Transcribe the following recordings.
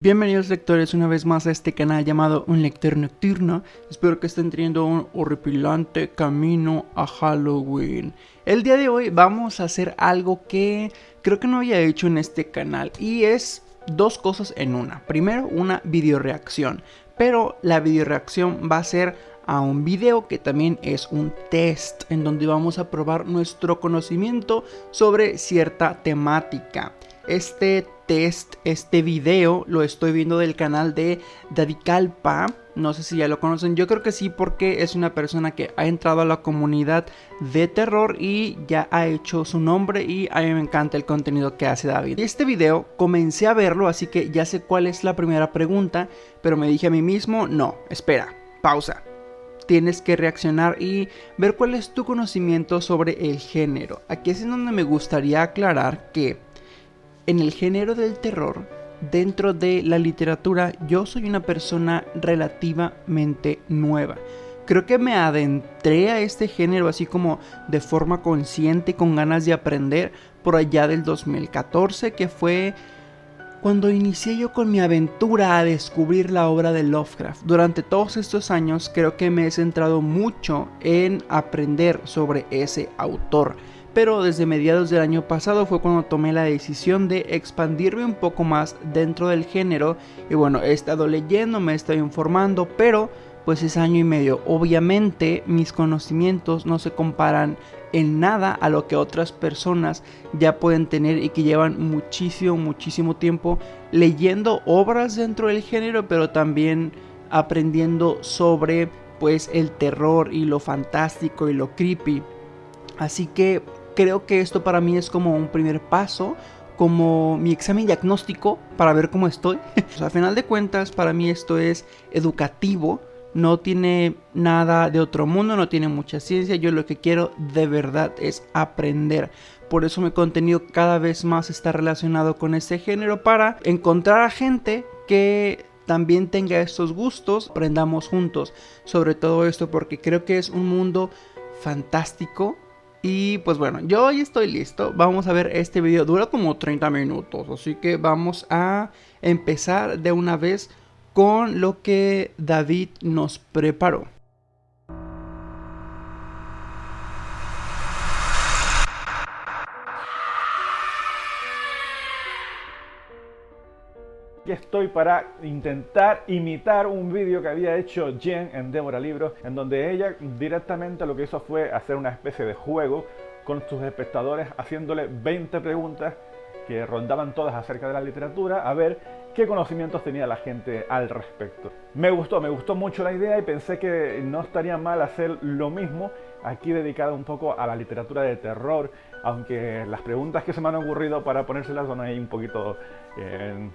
Bienvenidos lectores una vez más a este canal llamado Un Lector Nocturno. Espero que estén teniendo un horripilante camino a Halloween. El día de hoy vamos a hacer algo que creo que no había hecho en este canal y es dos cosas en una. Primero, una video reacción, pero la video reacción va a ser a un video que también es un test en donde vamos a probar nuestro conocimiento sobre cierta temática. Este test, este video, lo estoy viendo del canal de Daddy Calpa. No sé si ya lo conocen, yo creo que sí porque es una persona que ha entrado a la comunidad de terror y ya ha hecho su nombre y a mí me encanta el contenido que hace David. Este video comencé a verlo, así que ya sé cuál es la primera pregunta, pero me dije a mí mismo, no, espera, pausa tienes que reaccionar y ver cuál es tu conocimiento sobre el género. Aquí es donde me gustaría aclarar que en el género del terror, dentro de la literatura, yo soy una persona relativamente nueva. Creo que me adentré a este género así como de forma consciente, con ganas de aprender, por allá del 2014, que fue cuando inicié yo con mi aventura a descubrir la obra de Lovecraft. Durante todos estos años creo que me he centrado mucho en aprender sobre ese autor pero desde mediados del año pasado fue cuando tomé la decisión de expandirme un poco más dentro del género y bueno, he estado leyendo, me he estado informando, pero pues es año y medio. Obviamente mis conocimientos no se comparan en nada a lo que otras personas ya pueden tener y que llevan muchísimo, muchísimo tiempo leyendo obras dentro del género, pero también aprendiendo sobre pues el terror y lo fantástico y lo creepy. Así que creo que esto para mí es como un primer paso, como mi examen diagnóstico para ver cómo estoy. a final de cuentas, para mí esto es educativo, no tiene nada de otro mundo, no tiene mucha ciencia. Yo lo que quiero de verdad es aprender. Por eso mi contenido cada vez más está relacionado con este género para encontrar a gente que también tenga estos gustos, aprendamos juntos sobre todo esto porque creo que es un mundo fantástico y pues bueno, yo hoy estoy listo. Vamos a ver este video. Dura como 30 minutos. Así que vamos a empezar de una vez con lo que David nos preparó. Estoy para intentar imitar un vídeo que había hecho Jen en Débora Libros, en donde ella directamente lo que hizo fue hacer una especie de juego con sus espectadores, haciéndole 20 preguntas que rondaban todas acerca de la literatura, a ver qué conocimientos tenía la gente al respecto. Me gustó, me gustó mucho la idea y pensé que no estaría mal hacer lo mismo aquí dedicado un poco a la literatura de terror, aunque las preguntas que se me han ocurrido para ponérselas son ahí un poquito eh,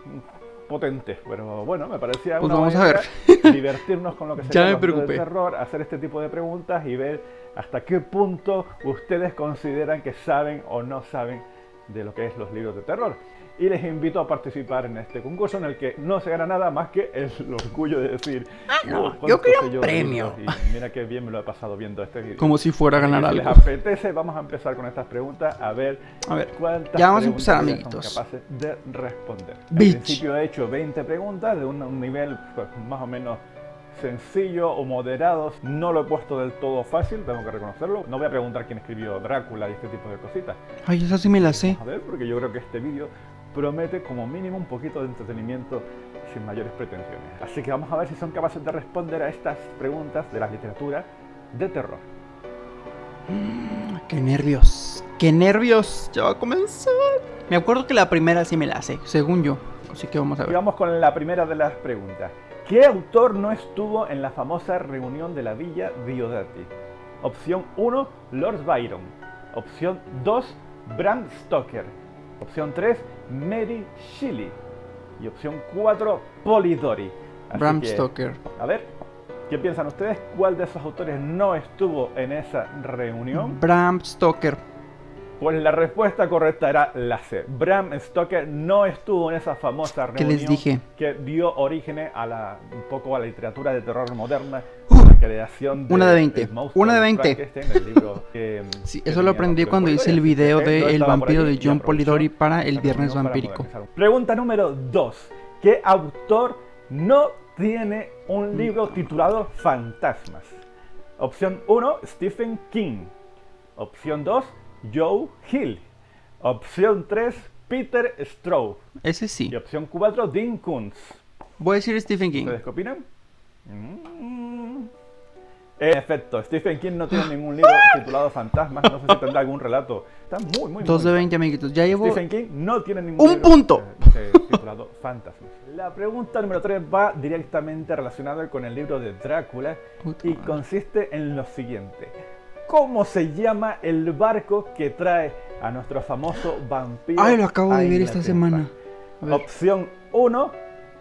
potentes, pero bueno, me parecía pues vamos a ver. divertirnos con lo que se llama el terror, hacer este tipo de preguntas y ver hasta qué punto ustedes consideran que saben o no saben de lo que es los libros de terror y les invito a participar en este concurso en el que no se gana nada más que el orgullo de decir ah, no, yo quiero un premio y mira qué bien me lo he pasado viendo este video como si fuera a ganar algo si les apetece vamos a empezar con estas preguntas a ver, a ver cuántas ya vamos a empezar amiguitos son capaces de responder al principio he hecho 20 preguntas de un, nivel pues, más o menos sencillo o moderados. No lo he puesto del todo fácil, tengo que reconocerlo. No voy a preguntar quién escribió Drácula y este tipo de cositas. Ay, esa sí me la sé. a ver, porque yo creo que este vídeo promete como mínimo un poquito de entretenimiento sin mayores pretensiones. Así que vamos a ver si son capaces de responder a estas preguntas de la literatura de terror. Mm, ¡Qué nervios! ¡Qué nervios! Ya va a comenzar. Me acuerdo que la primera sí me la sé, según yo. Así que vamos a ver. Y vamos con la primera de las preguntas. ¿Qué autor no estuvo en la famosa reunión de la Villa Diodati? Opción 1, Lord Byron. Opción 2, Bram Stoker. Opción 3, Mary Shelley. Y opción 4, Polidori. Bram Stoker. A ver, ¿qué piensan ustedes? ¿Cuál de esos autores no estuvo en esa reunión? Bram Stoker. Pues la respuesta correcta era la C. Bram Stoker no estuvo en esa famosa reunión les dije? que dio origen a la, un poco a la literatura de terror moderna, la creación de, una de 20. Una de 20. sí, eso lo aprendí cuando hice el video de El vampiro de John Polidori para el Viernes Vampírico. Pregunta número 2. ¿Qué autor no tiene un libro titulado Fantasmas? Opción 1, Stephen King. Opción 2, Joe Hill. Opción 3, Peter Straub. Ese sí. Y opción 4, Dean Koontz. Voy a decir Stephen King. ¿Ustedes qué opinan? Mm. En efecto, Stephen King no tiene ningún libro titulado Fantasmas. No sé si tendrá algún relato. Está muy, muy, Dos muy de 20 amiguitos. Ya llevo. Stephen King no tiene ningún ¡Un libro, punto! eh, eh, titulado Fantasmas. La pregunta número 3 va directamente relacionada con el libro de Drácula Puta y madre. consiste en lo siguiente. ¿Cómo se llama el barco que trae a nuestro famoso vampiro? Ay, lo acabo de ver esta semana. Opción 1,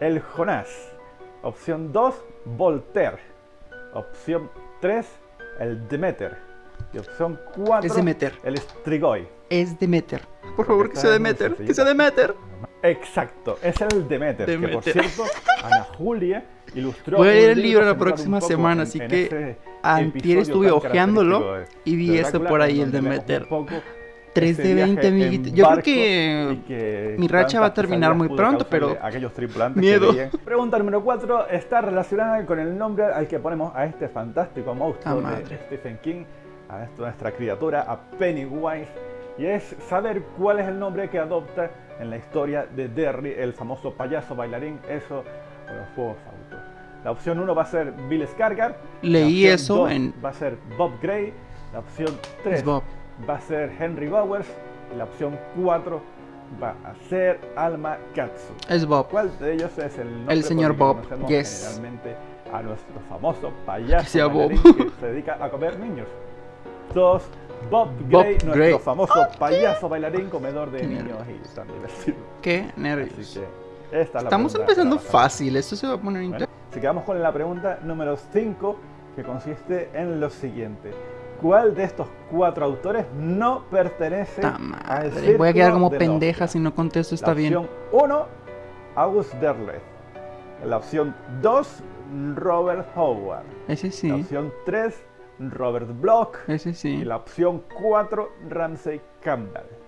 el Jonás. Opción 2, Voltaire. Opción 3, el Demeter. Y opción 4, Es Demeter. el Strigoi. Es Demeter. Por favor, que sea Demeter. Que sea Demeter. Exacto, es el Demeter, que por Demeter. cierto, Ana Julia ilustró. Voy a leer el libro la próxima semana, en- así en que Antier estuve de- y vi ese por ahí, el Demeter. un poco 3 ese de 20 viaje en amiguitos. Yo creo que que mi racha va a terminar muy pronto, pero aquellos tripulantes miedo. que. Pregunta número 4 está relacionada con el nombre al que ponemos a este fantástico monstruo Ah, de madre. Stephen King, a nuestra criatura, a Pennywise, y es saber cuál es el nombre que adopta en la historia de Derry, el famoso payaso bailarín, eso con los fuegos fautos. La opción 1 va a ser Bill Skarsgård. Leí eso en- Va a ser Bob Gray. La opción 3 es Bob. Va a ser Henry Bowers. Y la opción 4 va a ser Alma Katsu. Es Bob. ¿Cuál de ellos es el nombre El señor que Bob, yes. generalmente a nuestro famoso Que payaso sea Bob. que se dedica a comer niños? Dos, Bob Bob Gray, nuestro Gray. famoso payaso bailarín comedor de niños y tan divertido. Qué Así nervios. que esta es la Estamos pregunta empezando fácil. Esto se va a poner Bueno, interesante. si quedamos con la pregunta número 5, que consiste en lo siguiente. ¿Cuál de estos cuatro autores no pertenece al madre. Voy a quedar círculo como de pendeja si no contesto. Está la bien. opción 1, August Derleth. La opción 2, Robert Howard. Ese La sí. opción 3, Robert Bloch. Ese Y sí. la opción 4, Ramsey Campbell.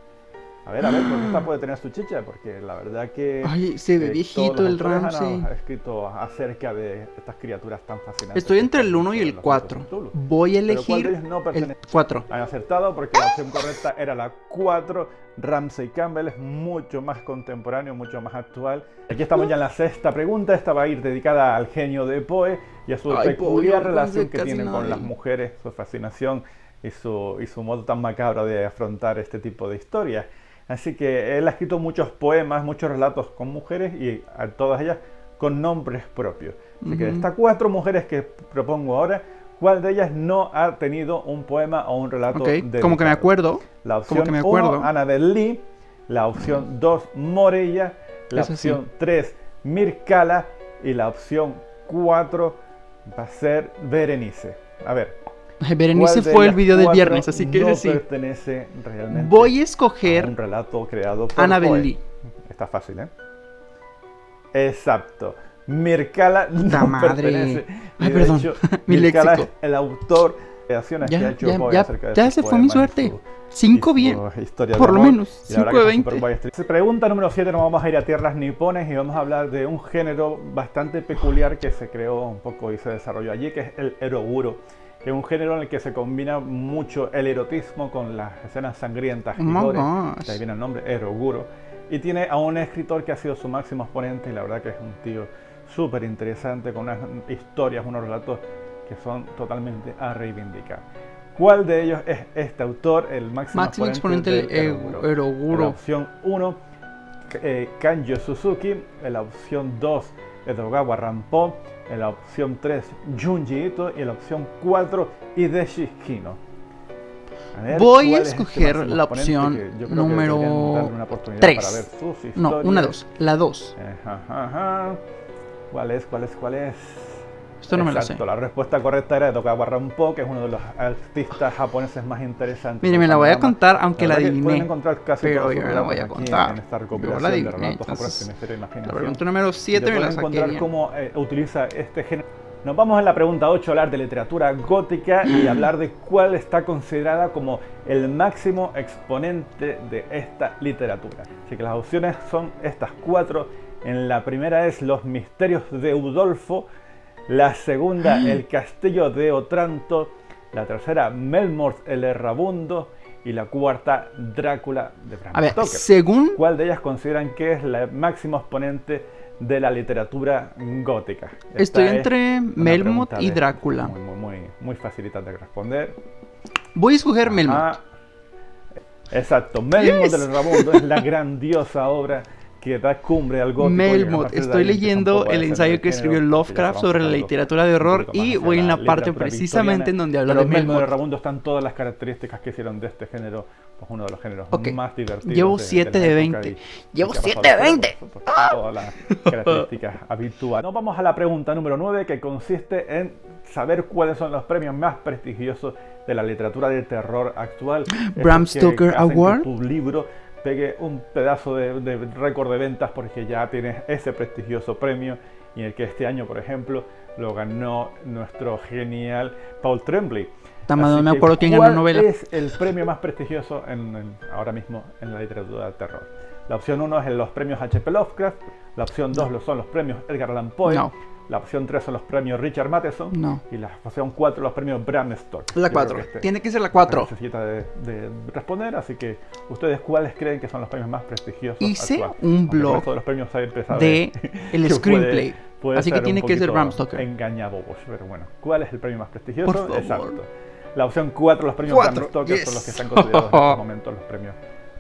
A ver, a ver, porque esta puede tener su chicha, porque la verdad que... Ay, se ve eh, viejito el Ramsey. ah, escrito acerca de estas criaturas tan fascinantes. Estoy entre el son 1 y el los 4. mitos de Cthulhu. Voy a Pero ¿cuál de elegir no el pertenece? 4. Han acertado porque la opción correcta era la 4. Ramsey Campbell es mucho más contemporáneo, mucho más actual. Aquí estamos ya en la sexta pregunta. Esta va a ir dedicada al genio de Poe y a su Ay, peculiar relación que casi tiene nada con las mujeres, su fascinación y su, y su modo tan macabro de afrontar este tipo de historias. Así que él ha escrito muchos poemas, muchos relatos con mujeres y a todas ellas con nombres propios. Así que de estas cuatro mujeres que propongo ahora, ¿cuál de ellas no ha tenido un poema o un relato como que me acuerdo. La opción que me 1, acuerdo. Annabel Lee. La opción 2, Morella. La sí. opción 3, Mircala. Y la opción 4 va a ser Berenice. A ver. Berenice ¿cuál de fue el video del viernes, así que no sí. pertenece realmente Voy a a un escoger relato creado por Annabel Poe. Lee. Está fácil, ¿eh? Exacto. Mircala Puta no madre. pertenece. Ay, de perdón. hecho, Mi léxico. es el autor de creaciones Ya, que ha hecho ya, ya, acerca de ya se fue mi suerte. su- 5 y su bien. Por lo menos. Y la verdad 5 de que 20. Superboy es triste. Pregunta número 7, nos vamos a ir a tierras nipones y vamos a hablar de un género bastante peculiar que se creó un poco y se desarrolló allí, que es el eroguro. Es un género en el que se combina mucho el erotismo con las escenas sangrientas Oh y my gore. De ahí viene el nombre, eroguro. Y tiene a un escritor que ha sido su máximo exponente y la verdad que es un tío súper interesante con unas historias, unos relatos que son totalmente a reivindicar. ¿Cuál de ellos es este autor, el máximo, Máximo exponente del eroguro? La opción 1, eh, Kanjo Suzuki. La opción 2, Edogawa Rampo. En la opción 3, Junji Ito. Y en la opción 4, Hideshi Kino. A Voy a ¿cuál es este escoger máximo la opción número deberían darle una oportunidad tres. Para ver sus No, una historias? 2. La 2. Eh, ajá, ajá. ¿Cuál es? ¿Cuál es? ¿Cuál es? Esto no me lo sé. Exacto, la respuesta correcta era Edogawa Rampo, que es uno de los artistas japoneses más interesantes. Mire, me la voy a contar aunque la que Pueden encontrar casi pero yo no la voy a contar. En esta Yo recopilación la de adiviné, relatos entonces, japoneses de La pregunta número Y 7 te me la saqué encontrar bien. cómo eh, utiliza este género. Nos vamos a la pregunta 8 a hablar de literatura gótica y hablar de cuál está considerada como el máximo exponente de esta literatura. Así que las opciones son estas cuatro En la primera es Los misterios de Udolfo, la segunda El castillo de Otranto, la tercera Melmoth el errabundo y la cuarta Drácula de Bram A ver, Stoker. según ¿Cuál de ellas consideran que es la máximo exponente de la literatura gótica? Esta estoy es entre una Melmoth y Drácula. Muy, muy, muy, muy facilita de responder. Voy a escoger Melmoth. Exacto, Melmoth Yes. del Rabundo es la grandiosa obra que da cumbre al gótico. Melmoth, de estoy leyendo el ensayo que escribió Lovecraft sobre la literatura de horror y voy en la parte precisamente en donde habla de Melmoth Melmoth. Rabundo están todas las características que hicieron de este género pues uno de los géneros Ok, más divertidos. llevo de- de siete la de época 20. y- y Llevo que ha pasado siete de la historia, 20. por supuesto, con Todas las características habituales. Nos vamos a la pregunta número 9 que consiste en saber cuáles son los premios más prestigiosos de la literatura de terror actual. Bram Stoker Award. Tu libro pegue un pedazo de, de récord de ventas porque ya tienes ese prestigioso premio y el que este año, por ejemplo, lo ganó nuestro genial Paul Tremblay. Tamado, me acuerdo quién ganó ¿cuál novela. es el premio más prestigioso en- en- ahora mismo en la literatura de terror? La opción 1 es los premios H.P. Lovecraft, la opción 2 son los premios Edgar Allan Poe, No. La opción 3 son los premios Richard Matheson No. y la opción 4 los premios Bram Stoker. La Yo creo 4. que este Tiene que ser la 4. necesita de, de responder, así que ustedes cuáles creen que son los premios más prestigiosos. Hice actuales? un blog de los premios de el screenplay. puede Así que tiene que ser Bram Stoker. Engañabobos, pero bueno, ¿cuál es el premio más prestigioso? Por favor. Exacto. La opción 4, los premios Cuatro, Bram Stoker yes. son los que están considerados en estos momentos los premios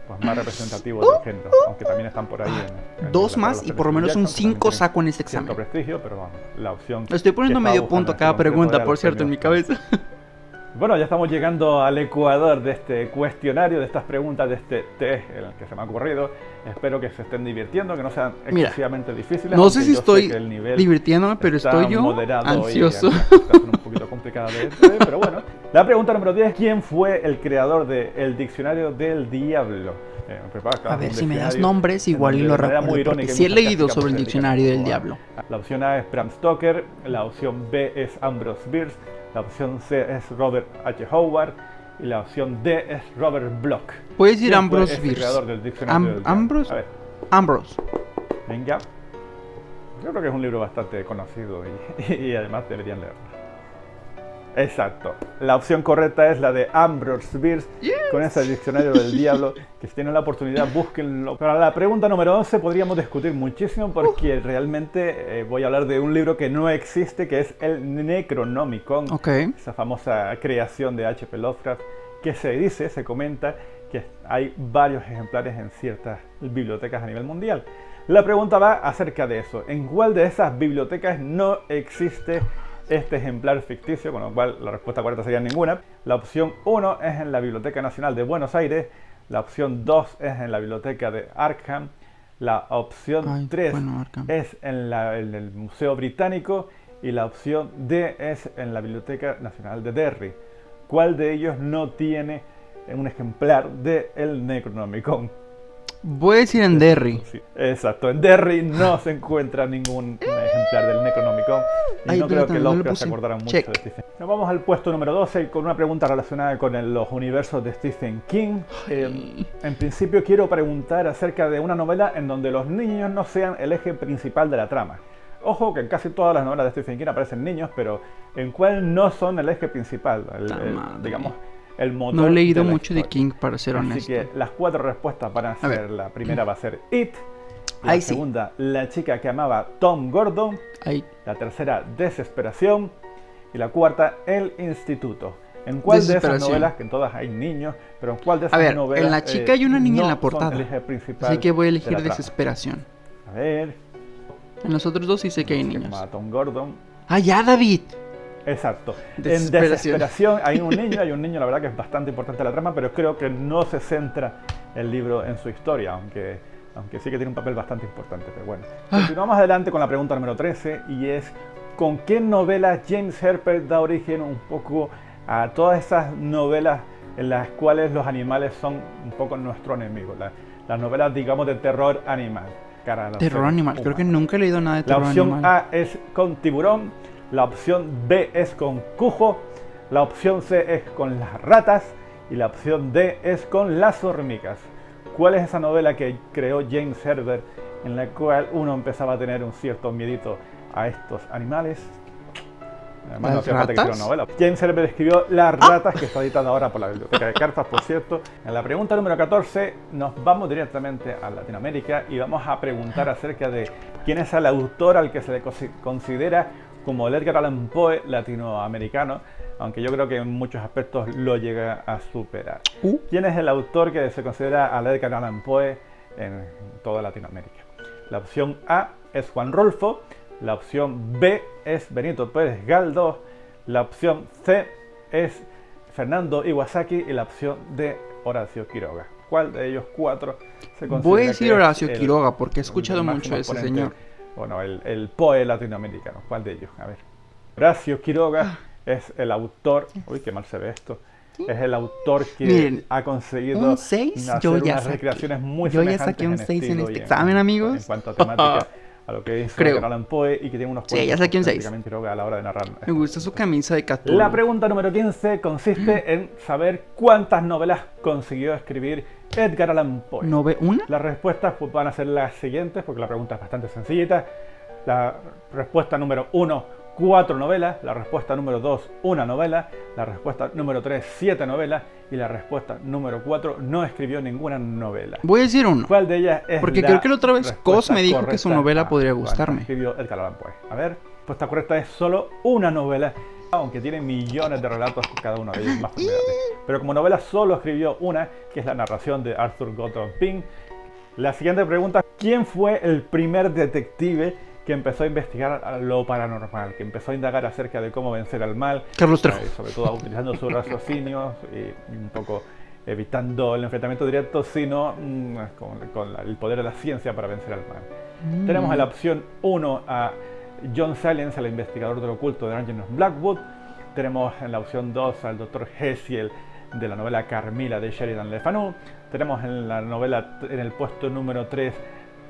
pues, más representativos del género, aunque también están por ahí. En, en Dos más y por lo menos un Jackson, que también 5 tienen saco en este examen. prestigio, pero vamos, la opción Estoy poniendo medio punto cada este momento pregunta, por cierto, en mi cabeza. bueno, ya estamos llegando al ecuador de este cuestionario, de estas preguntas, de este test en el que se me ha ocurrido. Espero que se estén divirtiendo, que no sean Mira, excesivamente difíciles. No sé si estoy el nivel divirtiéndome, pero estoy yo y ansioso. son un poquito de de- pero bueno. La pregunta número 10, ¿quién fue el creador del Diccionario del Diablo? Eh, preparo A ver, si me das nombres, igual y lo de recuerdo, porque y sí he leído sobre el pues, Diccionario del Diablo. La opción A es Bram Stoker, la opción B es Ambrose Bierce, la opción C es Robert H. Howard y la opción D es Robert Bloch. Puedes decir ¿Quién fue Ambrose ese Bierce. creador del Diccionario Am- del Diablo? Ambrose- A ver, Ambrose. venga. Yo creo que es un libro bastante conocido y, y además deberían leerlo. Exacto. La opción correcta es la de Ambrose Bierce con ese diccionario del diablo. Que si tienen la oportunidad, búsquenlo. Para la pregunta número 11 podríamos discutir muchísimo porque realmente eh, voy a hablar de un libro que no existe, que es el Necronomicon. Ok. Esa famosa creación de H.P. Lovecraft que se dice, se comenta que hay varios ejemplares en ciertas bibliotecas a nivel mundial. La pregunta va acerca de eso. ¿En cuál de esas bibliotecas no existe este ejemplar ficticio? Con lo cual la respuesta correcta sería ninguna. La opción 1 es en la Biblioteca Nacional de Buenos Aires. La opción 2 es en la Biblioteca de Arkham. La opción Ay, 3 bueno, Arkham. es en, la- en el Museo Británico. Y la opción D es en la Biblioteca Nacional de Derry. ¿Cuál de ellos no tiene un ejemplar de el Necronomicon? Voy a decir en Derry. Sí, exacto, en Derry no se encuentra ningún ejemplar del Necronomicon y Ay, no creo que no lo Lovecraft se puse. acordara mucho Check. de Stephen Nos vamos al puesto número 12 con una pregunta relacionada con el- los universos de Stephen King. Eh, en principio quiero preguntar acerca de una novela en donde los niños no sean el eje principal de la trama. Ojo que en casi todas las novelas de Stephen King aparecen niños, pero ¿en cuál no son el eje principal? El- el- digamos, el motor No he leído de mucho de historia. King, para ser Así honesto. que las cuatro respuestas van a A ser, la primera va a ser It, la Ahí sí. segunda, La chica que amaba Tom Gordon, Ahí. la tercera, Desesperación y la cuarta, El Instituto. ¿En cuál de esas novelas, que en todas hay niños, pero en cuál de esas A ver, novelas en La chica hay una niña en no la son portada. Así que voy a de elegir la trama? desesperación. A ver, En los otros dos sí sé que hay que niños. amaba Tom Gordon. ¡Ah, ya, David! Exacto. En Desesperación. desesperación hay un niño, hay un niño, la verdad que es bastante importante la trama, pero creo que no se centra el libro en su historia, aunque, aunque sí que tiene un papel bastante importante. Pero bueno, Ah. continuamos adelante con la pregunta número 13 y es ¿con qué novela James Herpert da origen un poco a todas esas novelas en las cuales los animales son un poco nuestro enemigo? La- las novelas, digamos, de terror animal. cara Terror animal. Creo que nunca he leído nada de La terror opción animal. A es con tiburón, la opción B es con cujo, la opción C es con las ratas y la opción D es con las hormigas. ¿Cuál es esa novela que creó James Herbert en la cual uno empezaba a tener un cierto miedito a estos animales. Además, no ¿Las hacía falta que hiciera novela. James Herbert escribió Las ratas, que está editada ahora por la Biblioteca de Cartas, por cierto. En la pregunta número 14 nos vamos directamente a Latinoamérica y vamos a preguntar acerca de quién es el autor al que se le consi- considera como el Edgar Allan Poe latinoamericano, aunque yo creo que en muchos aspectos lo llega a superar. Uh, ¿Quién es el autor que se considera al Edgar Allan Poe en toda Latinoamérica? La opción A es Juan Rolfo, la opción B es Benito Pérez Galdós, la opción C es Fernando Iwasaki y la opción D Horacio Quiroga. ¿Cuál de ellos cuatro se considera Voy a decir Horacio el- Quiroga porque he escuchado mucho de ese señor. Bueno, el, el Poe latinoamericano. ¿Cuál de ellos? A ver. Horacio Ah. Es el autor. Uy, qué mal se ve esto. Es el autor que Miren, ha conseguido un seis hacer yo ya unas saqué. recreaciones muy Yo ya saqué un seis en estilo este examen, amigos. En cuanto a temática, a lo que hizo Creo. Edgar Allan Poe y que tiene unos Sí, ya saqué un seis. auténticamente Quiroga a la hora de narrar. Me gusta su camisa de Cthulhu. La pregunta número 15 consiste en saber cuántas novelas consiguió escribir Edgar Allan Poe. ¿No ve una? Las respuestas pues, van a ser las siguientes, porque la pregunta es bastante sencillita. La respuesta número 1, cuatro novelas. La respuesta número 2, una novela. La respuesta número 3, siete novelas. Y la respuesta número 4, no escribió ninguna novela. Voy a decir uno. ¿Cuál de ellas es Porque la creo que la otra vez Cos me dijo que su novela a podría gustarme. escribió Edgar Allan Poe? A ver, la respuesta correcta es solo una novela, aunque tiene millones de relatos, cada uno de ellos más. Pero como novela solo escribió una, que es la narración de Arthur Gottlob Pym. La siguiente pregunta, ¿quién fue el primer detective que empezó a investigar lo paranormal, que empezó a indagar acerca de cómo vencer al mal, Carlos Trejo. eh, sobre todo utilizando su raciocinio y un poco evitando el enfrentamiento directo, sino mm, con, con el poder de la ciencia para vencer al mal. Tenemos en la opción 1 a John Silence, el investigador del oculto de Angel Blackwood. Tenemos en la opción 2 al Dr. Hessiel de la novela Carmila de Sheridan Le Fanu. Tenemos en la novela, en el puesto número 3,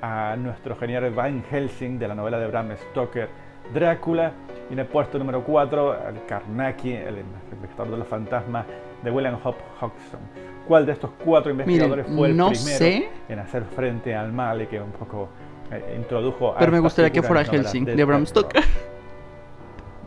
a nuestro genial Van Helsing de la novela de Bram Stoker Drácula. Y en el puesto número 4, al Karnaki, el investigador de los fantasmas de William Hope Hodgson. ¿Cuál de estos cuatro investigadores fue el no primero sé. en hacer frente al mal y que un poco eh, introdujo a Pero me gustaría que fuera Helsing, del de Bram. Stoker.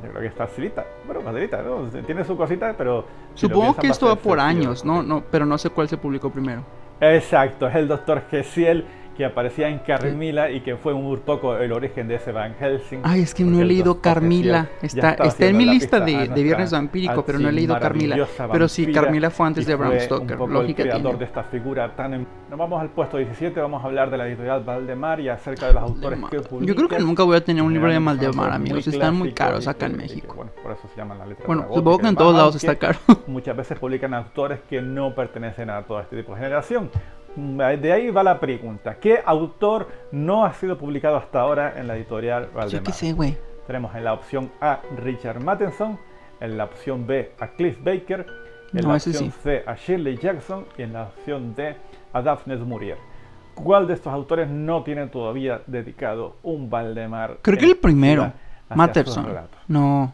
Yo creo que está facilita. Bueno, facilita, ¿no? Tiene su cosita, pero... si Supongo que esto va por años, ¿no? no Pero no sé cuál se publicó primero. Exacto, es el doctor Gesiel que aparecía en Carmila y que fue un poco el origen de ese Van Helsing. Ay, es que no he el leído Carmila. Está, está en mi lista de, de Viernes Vampírico, pero no he leído Carmila. Pero sí, Carmila fue antes de Bram Stoker, Un poco el lógica creador tiene. de esta figura tan... em- Nos vamos al puesto 17, vamos a hablar de la editorial Valdemar y acerca de los autores que publican. Yo creo que nunca voy a tener un libro de autores amigos. muy Están muy caros acá en que, México. bueno, por eso se llaman la letra Bueno, supongo que en todos lados está caro. Muchas veces publican autores que no pertenecen a todo este tipo de generación. Mm, De ahí va la pregunta. ¿Qué autor no ha sido publicado hasta ahora en la editorial Yo Valdemar? qué sé, güey. Tenemos en la opción A Richard Matheson, en la opción B a Cliff Baker, en No, la opción sí. C a Shirley Jackson y en la opción D a Daphne du Maurier. ¿Cuál de estos autores no tiene todavía dedicado un Valdemar? Creo que el primero. relatos? No.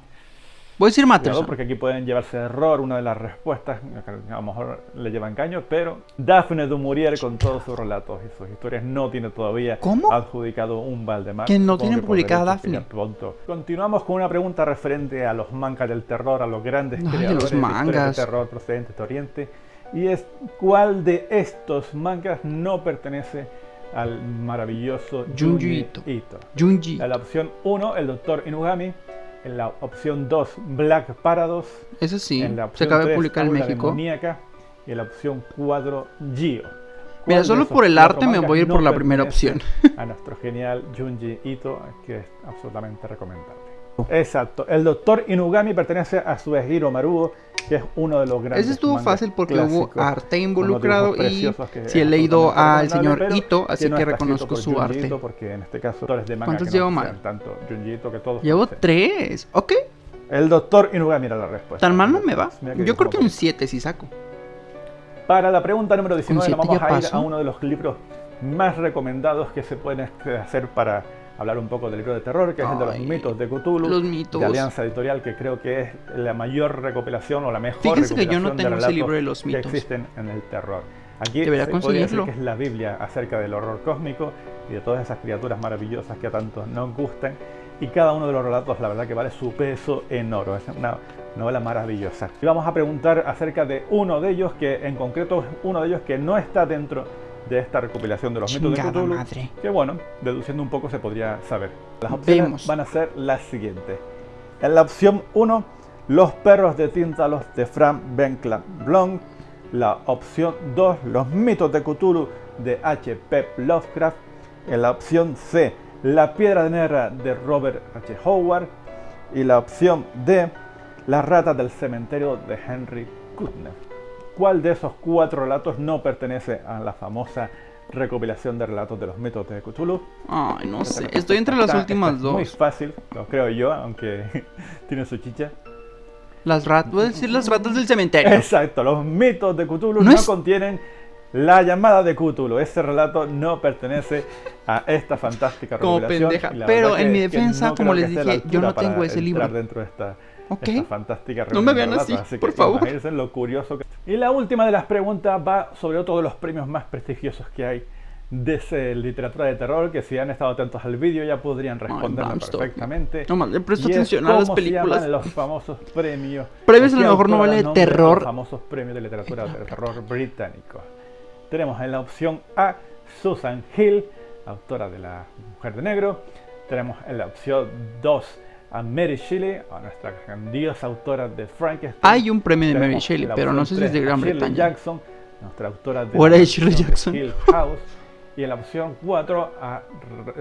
Voy a decir Matterson. porque aquí pueden llevarse error una de las respuestas, a lo mejor le llevan caño, pero Daphne du Maurier con todos sus relatos y sus historias no tiene todavía ¿Cómo? adjudicado un Valdemar. Que no tienen publicada Daphne. pronto. Continuamos con una pregunta referente a los mangas del terror, a los grandes Ay, creadores los de historias mangas. de terror procedentes de Oriente. Y es cuál de estos mangas no pertenece al maravilloso Junji Junji Ito. Junji. La opción 1, el Doctor Inugami. En la opción 2, Black Paradox. Ese sí. En la Se opción acaba de 3, publicar en México. Demoníaca. Y en la opción 4, Gio. Mira, ¿Cuál de solo por el arte me voy a ir no por la primera opción. A nuestro genial Junji Ito, que es absolutamente recomendable. Exacto. El Doctor Inugami pertenece a Suehiro Maruo, que es uno de los grandes. Ese estuvo fácil porque hubo arte involucrado y si he leído al señor Ito, así que no que reconozco su arte. Porque en este caso, de manga ¿Cuántos que no llevo mal? tanto Junji Ito que todos Llevo conocen. tres. Ok. El Doctor Inugami era la respuesta. Tan mal no me va. Mira Yo creo que un bonito. 7 si saco. Para la pregunta número 19 nos siete vamos a ir pasó? a uno de los libros más recomendados que se pueden hacer para hablar un poco del libro de terror, que es el de los Ay, mitos de Cthulhu, los mitos. de Alianza Editorial, que creo que es la mayor recopilación o la mejor Fíjense que yo no recopilación tengo ese relatos libro de los que mitos. existen en el terror. Aquí Debería se podría decir que es la Biblia acerca del horror cósmico y de todas esas criaturas maravillosas que a tantos nos gustan. Y cada uno de los relatos, la verdad que vale su peso en oro. Es una novela maravillosa. Y vamos a preguntar acerca de uno de ellos, que en concreto es uno de ellos que no está dentro de esta recopilación de los mitos de Cthulhu. madre. Que bueno, deduciendo un poco se podría saber. Las opciones Vemos. van a ser las siguientes. En la opción 1, Los perros de Tíntalos de Frank Benkland Blom. La opción 2, Los mitos de Cthulhu de H.P. Lovecraft. En la opción C, La piedra negra de Robert H. Howard. Y la opción D, Las ratas del cementerio de Henry Kuttner. ¿Cuál de esos cuatro relatos no pertenece a la famosa recopilación de relatos de los mitos de Cthulhu? Ay, no sé. Estoy entre las está- últimas esta es Muy dos. fácil, lo creo yo, aunque tiene su chicha. Las ratas, voy a decir las ratas del cementerio. Exacto, los mitos de Cthulhu No no, es- contienen la llamada de Cthulhu. Ese relato no pertenece a esta fantástica Como recopilación. pendeja. y la Pero en mi defensa, no como les dije, yo no tengo ese libro. dentro de esta, Ok. esta fantástica No me reunión de vean así, que por favor. imagínense lo curioso que... Y la última de las preguntas va sobre otro de los premios más prestigiosos que hay de literatura de terror, que si han estado atentos al vídeo ya podrían Stoker. perfectamente. No le presto atención a las se películas. llaman los famosos premios. Premios ¿O a lo mejor no vale nombra terror. Los famosos premios de literatura de terror británicos. Tenemos en la opción A Susan Hill, autora de La Mujer de Negro. Tenemos en la opción 2 a Mary Shelley, a nuestra grandiosa autora de Frankenstein. Hay un premio de Mary Shelley, pero no sé si es de Gran a Shirley Bretaña. Jackson, nuestra autora de ¿O era la de Shirley Jackson? Hill House. Y en la opción 4 a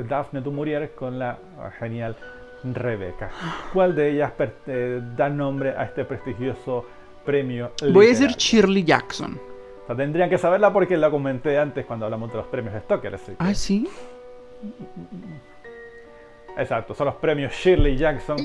Daphne du Maurier con la genial Rebeca. ¿Cuál de ellas eh, da nombre a este prestigioso premio? Voy a decir? Shirley Jackson. O sea, tendrían que saberla porque la comenté antes cuando hablamos de los premios Stoker. así que- Ah, sí. Exacto, son los premios Shirley Jackson.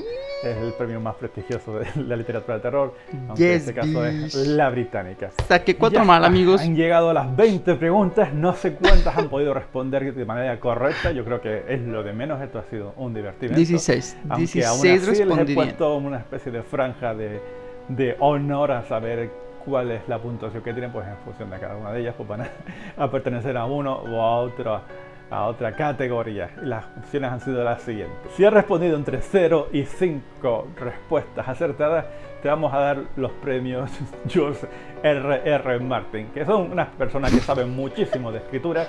Es el premio más prestigioso de la literatura de terror. Aunque en Yes, este caso es la británica. Saqué cuatro Ya mal, amigos. Han llegado a las 20 preguntas, no sé cuántas han podido responder de manera correcta. Yo creo que es lo de menos. Esto ha sido un divertimento. 16. Aunque 16 aún así les he puesto una especie de franja de, de honor a saber cuál es la puntuación que tienen, pues en función de cada una de ellas, pues van a, a pertenecer a uno o a otro a otra categoría. Y las opciones han sido las siguientes. Si has respondido entre 0 y 5 respuestas acertadas, te vamos a dar los premios George R. R. Martin, que son unas personas que saben muchísimo de escritura,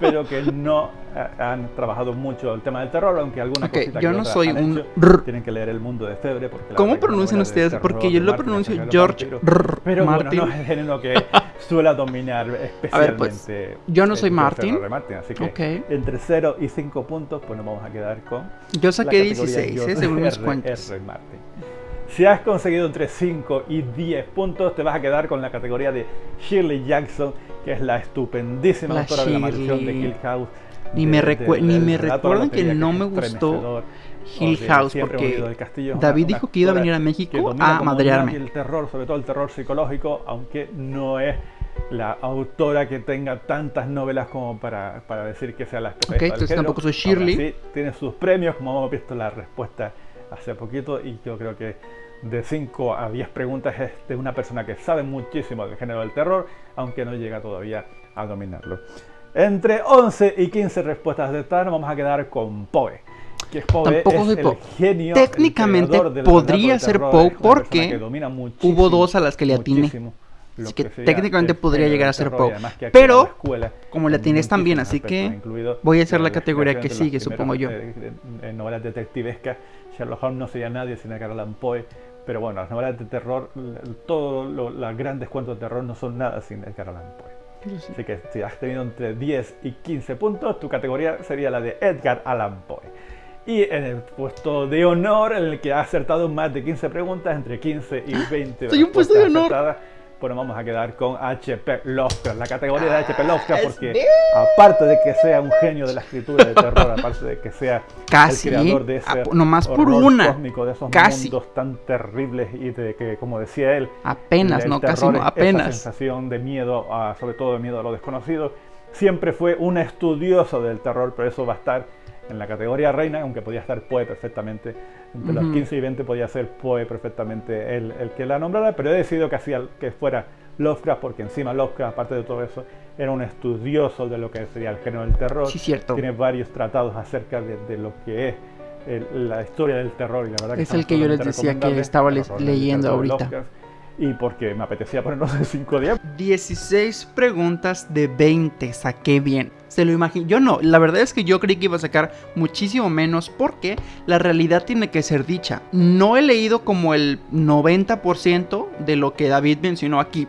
pero que no eh, han trabajado mucho el tema del terror, aunque alguna Ok, cosita yo que no soy han un hecho. rr. Tienen que leer El Mundo de Febre. Porque ¿Cómo pronuncian ustedes? Porque yo lo Martin pronuncio George rr. Pero Martin. bueno, no es el género que suele dominar especialmente. pues, yo no soy Martin. Martin, así que Ok. entre 0 y 5 puntos, pues nos vamos a quedar con Yo saqué categoría 16, ¿eh? Según mis cuentas. R. Martin. Si has conseguido entre 5 y 10 puntos, te vas a quedar con la categoría de Shirley Jackson, que es la estupendísima La autora de la maldición de Shirley. Hill House. Ni de- me, de- recue- ni me de recuerden que no me gustó. Hill de House porque David dijo que iba a venir a México a madrearme. el terror, sobre todo el terror psicológico, aunque no es la autora que tenga tantas novelas como para, para decir que sea la especialista Ok, entonces género. tampoco soy Shirley. así, tiene sus premios, como hemos visto la respuesta hace poquito, y yo creo que de 5 a 10 preguntas es de una persona que sabe muchísimo del género del terror, aunque no llega todavía a dominarlo. Entre 11 y 15 respuestas acertadas nos vamos a quedar con Poe. Que es Poe Tampoco es soy Poe. genio, Técnicamente podría de ser Poe porque hubo dos a las que le atiné. Así que técnicamente podría llegar a ser Poe. Pero, la escuela como le hay atines también, así que voy a hacer la la categoría que de sigue, supongo yo. eh, novelas detectivescas. Sherlock Holmes no sería nadie sin Edgar Allan Poe. Pero bueno, las novelas de terror, todos los grandes cuentos de terror no son nada sin Edgar Allan Poe. Así que si has tenido entre 10 y 15 puntos, tu categoría sería la de Edgar Allan Poe. Y en el puesto de honor, en el que ha acertado más de 15 preguntas, entre 15 y 20 Soy un puesto de honor. acertadas, pues nos vamos a quedar con HP Lovecraft, la categoría de HP Ah, Lovecraft, porque aparte de que sea un genio de la escritura de terror, aparte de que sea Casi, el creador de ¿eh? ese Ah, nomás por una. cósmico, de esos Casi. mundos tan terribles y de que, como decía él, Apenas, no, casi terror no, es Esa apenas. sensación de miedo, a- sobre todo de miedo a lo desconocido. Siempre fue un estudioso del terror, pero eso va a estar en la categoría reina, aunque podía estar Poe perfectamente. Entre los Ujú. 15 y 20 podía ser Poe perfectamente el, el que la nombrara, pero he decidido que, hacía, que fuera Lovecraft, porque encima Lovecraft, aparte de todo eso, era un estudioso de lo que sería el género del terror. Sí, cierto. Tiene varios tratados acerca de, lo que es la historia del terror y la verdad es el que yo les decía que estaba leyendo ahorita y porque me apetecía ponernos de 5 días. 16 preguntas de 20, saqué bien. Se lo imagino. Yo no, la verdad es que yo creí que iba a sacar muchísimo menos porque la realidad tiene que ser dicha. No he leído como el 90% de lo que David mencionó aquí,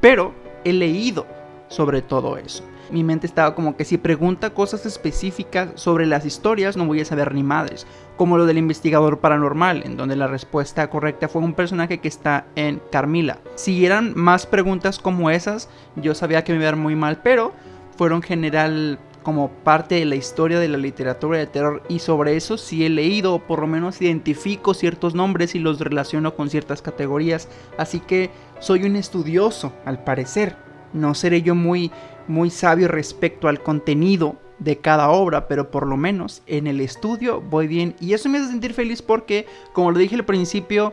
pero he leído sobre todo eso mi mente estaba como que si pregunta cosas específicas sobre las historias no voy a saber ni madres, como lo del investigador paranormal, en donde la respuesta correcta fue un personaje que está en Carmila. Si eran más preguntas como esas, yo sabía que me iba a dar muy mal, pero fueron general como parte de la historia de la literatura de terror y sobre eso sí he leído, o por lo menos identifico ciertos nombres y los relaciono con ciertas categorías, así que soy un estudioso al parecer. No seré yo muy muy sabio respecto al contenido de cada obra, pero por lo menos en el estudio voy bien y eso me hace sentir feliz porque, como lo dije al principio,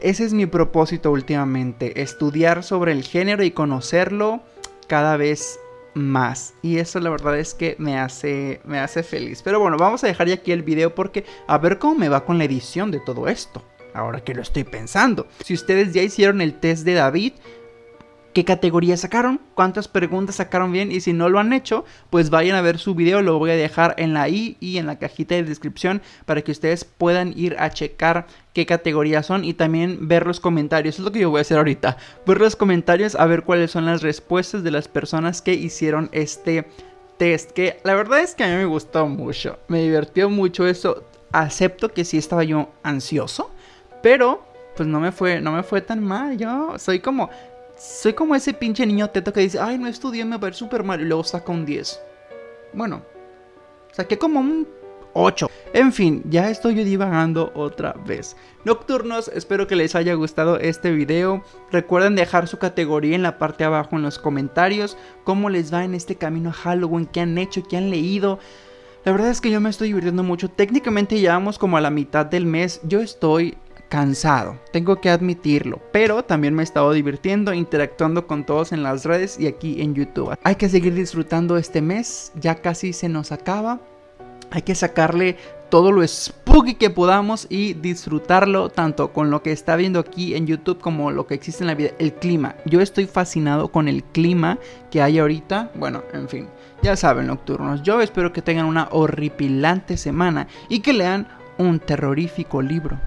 ese es mi propósito últimamente, estudiar sobre el género y conocerlo cada vez más y eso la verdad es que me hace me hace feliz. Pero bueno, vamos a dejar ya aquí el video porque a ver cómo me va con la edición de todo esto. Ahora que lo estoy pensando. Si ustedes ya hicieron el test de David, qué categoría sacaron, cuántas preguntas sacaron bien y si no lo han hecho, pues vayan a ver su video, lo voy a dejar en la i y en la cajita de descripción para que ustedes puedan ir a checar qué categorías son y también ver los comentarios, es lo que yo voy a hacer ahorita, ver los comentarios a ver cuáles son las respuestas de las personas que hicieron este test, que la verdad es que a mí me gustó mucho, me divirtió mucho eso, acepto que sí estaba yo ansioso, pero pues no me fue, no me fue tan mal. Yo soy como, soy como ese pinche niño teto que dice, ay, no estudié, me va a ir súper mal y luego saca un 10. Bueno, saqué como un 8. En fin, ya estoy divagando otra vez. Nocturnos, espero que les haya gustado este video. Recuerden dejar su categoría en la parte de abajo en los comentarios. Cómo les va en este camino a Halloween, qué han hecho, qué han leído. La verdad es que yo me estoy divirtiendo mucho. Técnicamente llevamos como a la mitad del mes. Yo estoy cansado, tengo que admitirlo, pero también me he estado divirtiendo, interactuando con todos en las redes y aquí en YouTube. Hay que seguir disfrutando este mes, ya casi se nos acaba. Hay que sacarle todo lo spooky que podamos y disfrutarlo tanto con lo que está viendo aquí en YouTube como lo que existe en la vida. El clima. Yo estoy fascinado con el clima que hay ahorita. Bueno, en fin. Ya saben, nocturnos. Yo espero que tengan una horripilante semana y que lean un terrorífico libro.